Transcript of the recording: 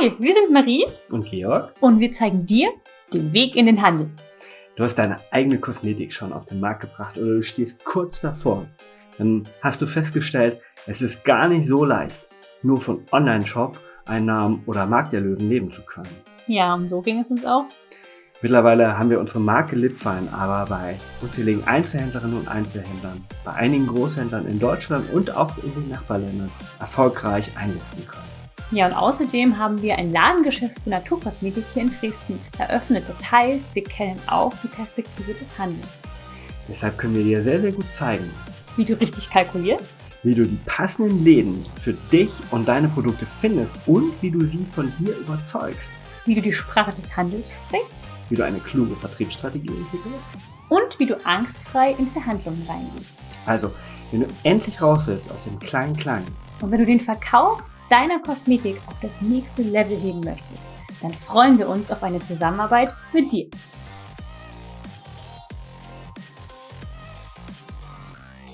Hi, wir sind Marie und Georg und wir zeigen dir den Weg in den Handel. Du hast deine eigene Kosmetik schon auf den Markt gebracht oder du stehst kurz davor. Dann hast du festgestellt, es ist gar nicht so leicht, nur von Online-Shop, Einnahmen oder Markterlösen leben zu können. Ja, und so ging es uns auch. Mittlerweile haben wir unsere Marke Lipfein aber bei unzähligen Einzelhändlerinnen und Einzelhändlern, bei einigen Großhändlern in Deutschland und auch in den Nachbarländern erfolgreich einlisten können. Ja, und außerdem haben wir ein Ladengeschäft für Naturkosmetik hier in Dresden eröffnet. Das heißt, wir kennen auch die Perspektive des Handels. Deshalb können wir dir sehr, sehr gut zeigen, wie du richtig kalkulierst, wie du die passenden Läden für dich und deine Produkte findest und wie du sie von dir überzeugst, wie du die Sprache des Handels sprichst, wie du eine kluge Vertriebsstrategie entwickelst und wie du angstfrei in Verhandlungen reingehst. Also, wenn du endlich raus willst aus dem kleinen Kleinen und wenn du den Verkauf deiner Kosmetik auf das nächste Level heben möchtest, dann freuen wir uns auf eine Zusammenarbeit mit dir.